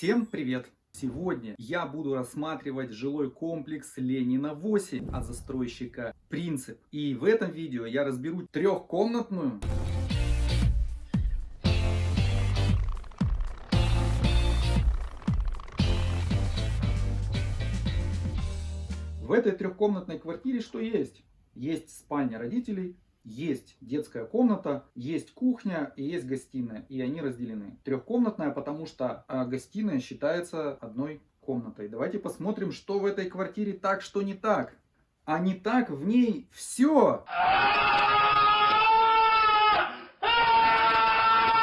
Всем привет! Сегодня я буду рассматривать жилой комплекс Ленина 8 от застройщика Принцип. И в этом видео я разберу трехкомнатную В этой трехкомнатной квартире что есть? Есть спальня родителей, есть детская комната, есть кухня и есть гостиная. И они разделены. Трехкомнатная, потому что а, гостиная считается одной комнатой. Давайте посмотрим, что в этой квартире так, что не так. А не так в ней все.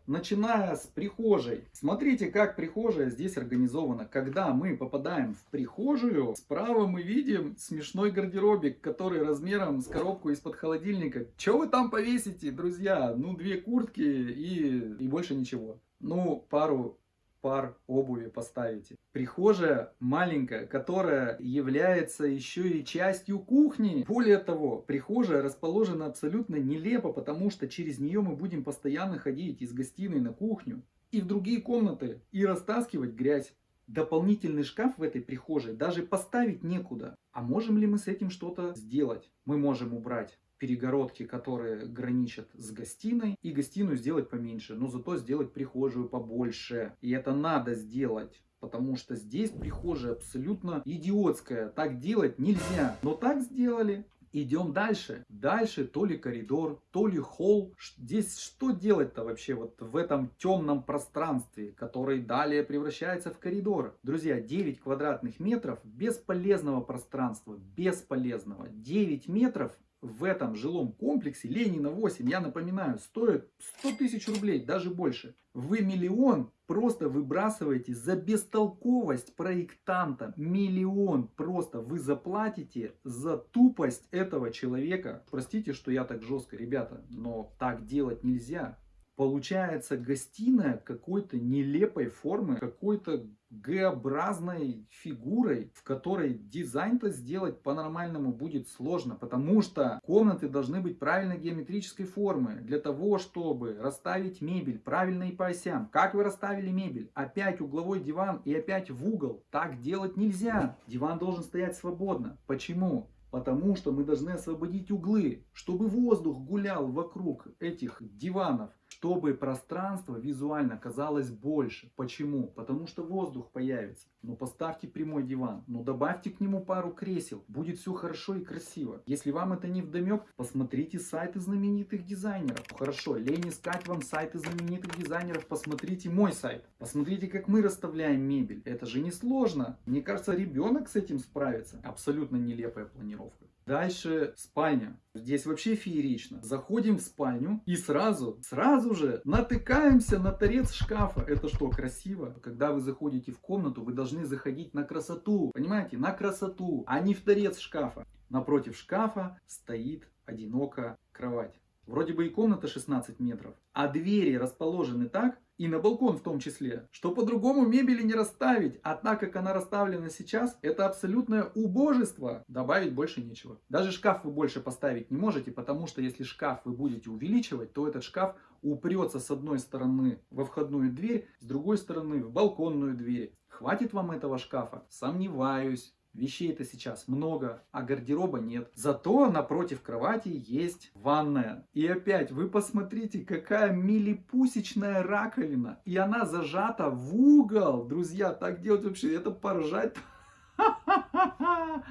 Начиная с прихожей. Смотрите, как прихожая здесь организована. Когда мы попадаем в прихожую, справа мы видим смешной гардеробик, который размером с коробку из-под холодильника. Что вы там повесите, друзья? Ну, две куртки и, и больше ничего. Ну, пару пар обуви поставите. Прихожая маленькая, которая является еще и частью кухни. Более того, прихожая расположена абсолютно нелепо, потому что через нее мы будем постоянно ходить из гостиной на кухню и в другие комнаты и растаскивать грязь. Дополнительный шкаф в этой прихожей даже поставить некуда. А можем ли мы с этим что-то сделать? Мы можем убрать перегородки, которые граничат с гостиной, и гостиную сделать поменьше, но зато сделать прихожую побольше. И это надо сделать. Потому что здесь прихожая абсолютно идиотская. Так делать нельзя. Но так сделали. Идем дальше. Дальше то ли коридор, то ли холл. Здесь что делать-то вообще вот в этом темном пространстве, который далее превращается в коридор? Друзья, 9 квадратных метров бесполезного пространства. Бесполезного. 9 метров в этом жилом комплексе Ленина 8, я напоминаю, стоит 100 тысяч рублей, даже больше. Вы миллион просто выбрасываете за бестолковость проектанта. Миллион просто вы заплатите за тупость этого человека. Простите, что я так жестко, ребята, но так делать нельзя. Получается гостиная какой-то нелепой формы, какой-то Г-образной фигурой, в которой дизайн-то сделать по-нормальному будет сложно, потому что комнаты должны быть правильной геометрической формы, для того, чтобы расставить мебель правильно и по осям. Как вы расставили мебель? Опять угловой диван и опять в угол. Так делать нельзя. Диван должен стоять свободно. Почему? Потому что мы должны освободить углы, чтобы воздух гулял вокруг этих диванов, чтобы пространство визуально казалось больше. Почему? Потому что воздух появится. Но ну, поставьте прямой диван, но ну, добавьте к нему пару кресел. Будет все хорошо и красиво. Если вам это не вдомек, посмотрите сайты знаменитых дизайнеров. Хорошо, лень искать вам сайты знаменитых дизайнеров, посмотрите мой сайт. Посмотрите, как мы расставляем мебель. Это же не сложно. Мне кажется, ребенок с этим справится. Абсолютно нелепая планировка. Дальше спальня. Здесь вообще феерично. Заходим в спальню и сразу, сразу же натыкаемся на торец шкафа. Это что, красиво? Когда вы заходите в комнату, вы должны заходить на красоту. Понимаете? На красоту, а не в торец шкафа. Напротив шкафа стоит одинокая кровать. Вроде бы и комната 16 метров, а двери расположены так, и на балкон в том числе, что по-другому мебели не расставить. А так как она расставлена сейчас, это абсолютное убожество. Добавить больше нечего. Даже шкаф вы больше поставить не можете, потому что если шкаф вы будете увеличивать, то этот шкаф упрется с одной стороны во входную дверь, с другой стороны в балконную дверь. Хватит вам этого шкафа? Сомневаюсь. Вещей-то сейчас много, а гардероба нет. Зато напротив кровати есть ванная. И опять, вы посмотрите, какая милипусечная раковина. И она зажата в угол. Друзья, так делать вообще, это поржать.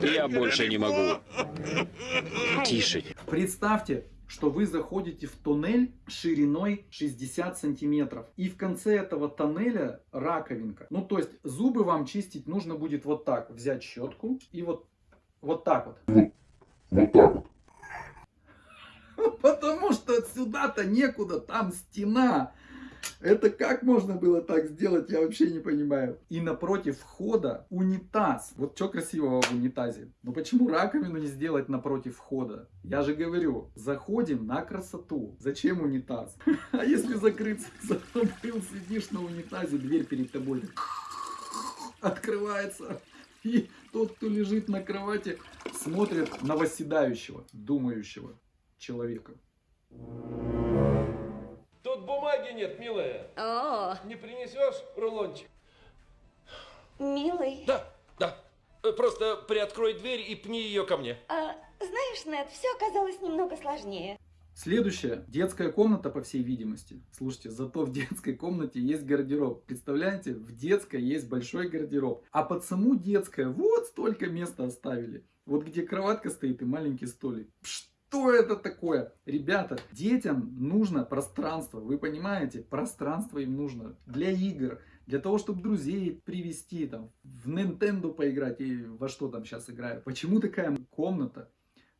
Я больше не могу. Тише. Представьте, что вы заходите в туннель шириной 60 сантиметров. И в конце этого тоннеля раковинка. Ну, то есть зубы вам чистить нужно будет вот так. Взять щетку и вот, вот так вот. Вот, вот так вот. Потому что сюда-то некуда, там стена. Это как можно было так сделать, я вообще не понимаю. И напротив входа унитаз. Вот что красивого в унитазе? Ну почему раковину не сделать напротив входа? Я же говорю, заходим на красоту. Зачем унитаз? А если закрыться, забыл, сидишь на унитазе, дверь перед тобой открывается. И тот, кто лежит на кровати, смотрит на восседающего, думающего человека бумаги нет, милая. О. Не принесешь рулончик? Милый, Да, да. Э, Просто приоткрой дверь и пни ее ко мне. а, знаешь, Нед, все оказалось немного сложнее. Следующая детская комната, по всей видимости. Слушайте, зато в детской комнате есть гардероб. Представляете, в детской есть большой гардероб. А под саму детское вот столько места оставили. Вот где кроватка стоит и маленький столик. Что это такое? Ребята, детям нужно пространство. Вы понимаете? Пространство им нужно для игр. Для того, чтобы друзей привести, там, в Nintendo поиграть и во что там сейчас играют. Почему такая комната?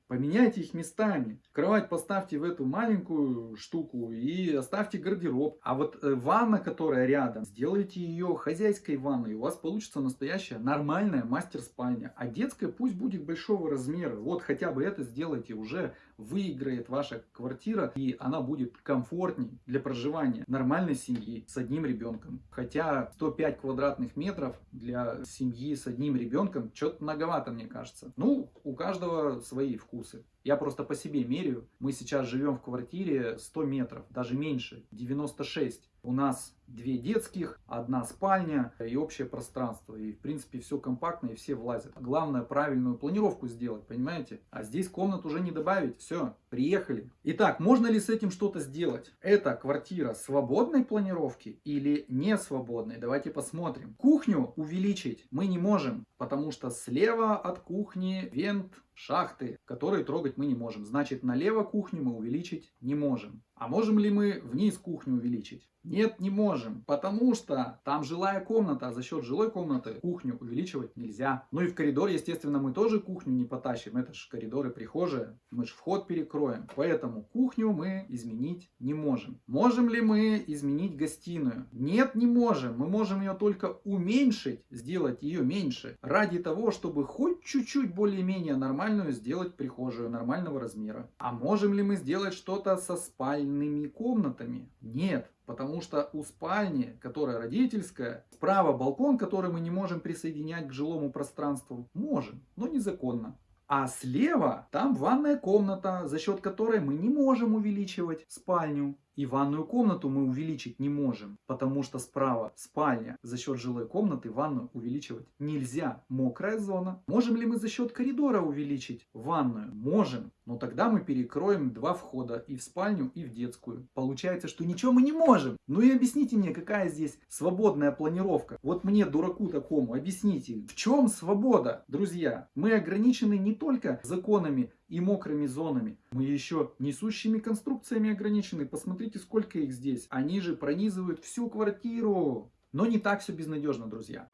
Поменяйте их местами. Кровать поставьте в эту маленькую штуку и оставьте гардероб. А вот э, ванна, которая рядом, сделайте ее хозяйской ванной. У вас получится настоящая нормальная мастер-спальня. А детская пусть будет большого размера. Вот хотя бы это сделайте уже. Выиграет ваша квартира и она будет комфортней для проживания нормальной семьи с одним ребенком. Хотя 105 квадратных метров для семьи с одним ребенком что-то многовато, мне кажется. Ну, у каждого свои вкусы. Я просто по себе меряю. Мы сейчас живем в квартире 100 метров, даже меньше, 96. У нас две детских, одна спальня и общее пространство. И в принципе все компактно и все влазят. Главное правильную планировку сделать, понимаете? А здесь комнат уже не добавить. Все, приехали. Итак, можно ли с этим что-то сделать? Это квартира свободной планировки или не свободной? Давайте посмотрим. Кухню увеличить мы не можем, потому что слева от кухни вент шахты, которые трогать мы не можем. Значит, налево кухню мы увеличить не можем. А можем ли мы вниз кухню увеличить? Нет, не можем, потому что там жилая комната, а за счет жилой комнаты кухню увеличивать нельзя. Ну и в коридор, естественно, мы тоже кухню не потащим, это же коридоры прихожие, мы же вход перекроем. Поэтому кухню мы изменить не можем. Можем ли мы изменить гостиную? Нет, не можем. Мы можем ее только уменьшить, сделать ее меньше, ради того, чтобы хоть чуть-чуть более-менее нормальную сделать прихожую нормального размера. А можем ли мы сделать что-то со спальными комнатами? Нет. Потому что у спальни, которая родительская, справа балкон, который мы не можем присоединять к жилому пространству. Можем, но незаконно. А слева там ванная комната, за счет которой мы не можем увеличивать спальню. И ванную комнату мы увеличить не можем, потому что справа спальня. За счет жилой комнаты ванную увеличивать нельзя. Мокрая зона. Можем ли мы за счет коридора увеличить ванную? Можем. Но тогда мы перекроем два входа и в спальню, и в детскую. Получается, что ничего мы не можем. Ну и объясните мне, какая здесь свободная планировка. Вот мне, дураку такому, объясните, в чем свобода, друзья? Мы ограничены не только законами и мокрыми зонами. Мы еще несущими конструкциями ограничены. Посмотрите, сколько их здесь. Они же пронизывают всю квартиру. Но не так все безнадежно, друзья.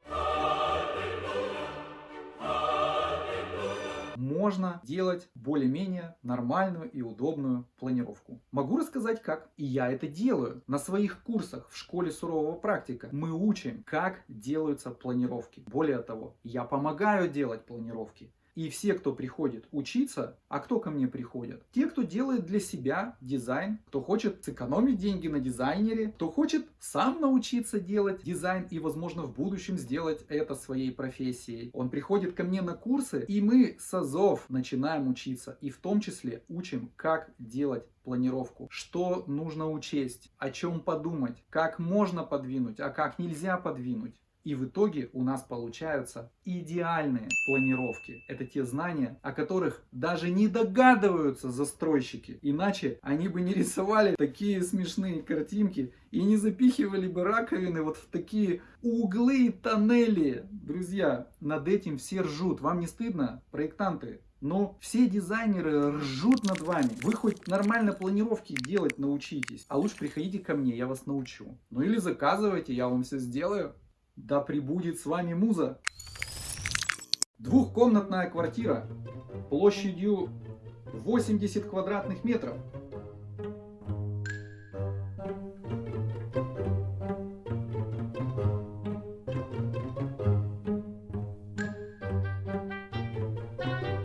Можно делать более-менее нормальную и удобную планировку. Могу рассказать как. И я это делаю. На своих курсах в школе сурового практика мы учим, как делаются планировки. Более того, я помогаю делать планировки. И все, кто приходит учиться, а кто ко мне приходит? Те, кто делает для себя дизайн, кто хочет сэкономить деньги на дизайнере, кто хочет сам научиться делать дизайн и, возможно, в будущем сделать это своей профессией. Он приходит ко мне на курсы, и мы с азов начинаем учиться. И в том числе учим, как делать планировку, что нужно учесть, о чем подумать, как можно подвинуть, а как нельзя подвинуть. И в итоге у нас получаются идеальные планировки. Это те знания, о которых даже не догадываются застройщики. Иначе они бы не рисовали такие смешные картинки и не запихивали бы раковины вот в такие углы и тоннели. Друзья, над этим все ржут. Вам не стыдно, проектанты? Но все дизайнеры ржут над вами. Вы хоть нормально планировки делать научитесь. А лучше приходите ко мне, я вас научу. Ну или заказывайте, я вам все сделаю. Да пребудет с вами муза. Двухкомнатная квартира площадью 80 квадратных метров.